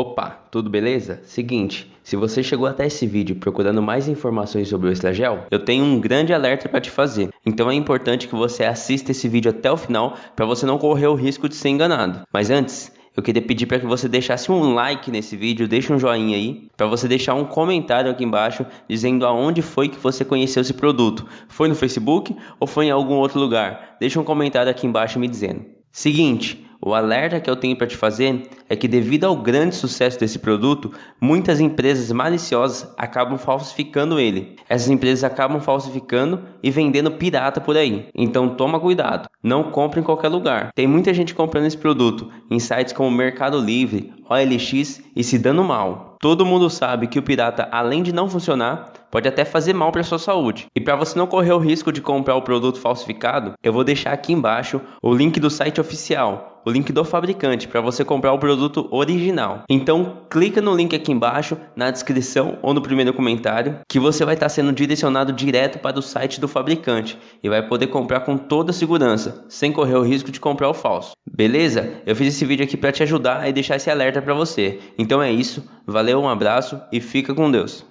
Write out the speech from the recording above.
Opa, tudo beleza? Seguinte, se você chegou até esse vídeo procurando mais informações sobre o Extragel, eu tenho um grande alerta para te fazer. Então é importante que você assista esse vídeo até o final para você não correr o risco de ser enganado. Mas antes, eu queria pedir para que você deixasse um like nesse vídeo, deixe um joinha aí, para você deixar um comentário aqui embaixo dizendo aonde foi que você conheceu esse produto. Foi no Facebook ou foi em algum outro lugar? Deixa um comentário aqui embaixo me dizendo. Seguinte, o alerta que eu tenho para te fazer é que, devido ao grande sucesso desse produto, muitas empresas maliciosas acabam falsificando ele. Essas empresas acabam falsificando e vendendo pirata por aí. Então, toma cuidado, não compre em qualquer lugar. Tem muita gente comprando esse produto em sites como Mercado Livre, OLX e se dando mal. Todo mundo sabe que o pirata, além de não funcionar, pode até fazer mal para sua saúde. E para você não correr o risco de comprar o produto falsificado, eu vou deixar aqui embaixo o link do site oficial, o link do fabricante para você comprar o produto original. Então, clica no link aqui embaixo, na descrição ou no primeiro comentário, que você vai estar sendo direcionado direto para o site do fabricante e vai poder comprar com toda segurança, sem correr o risco de comprar o falso. Beleza? Eu fiz esse vídeo aqui para te ajudar e deixar esse alerta para você. Então é isso. Valeu, um abraço e fica com Deus.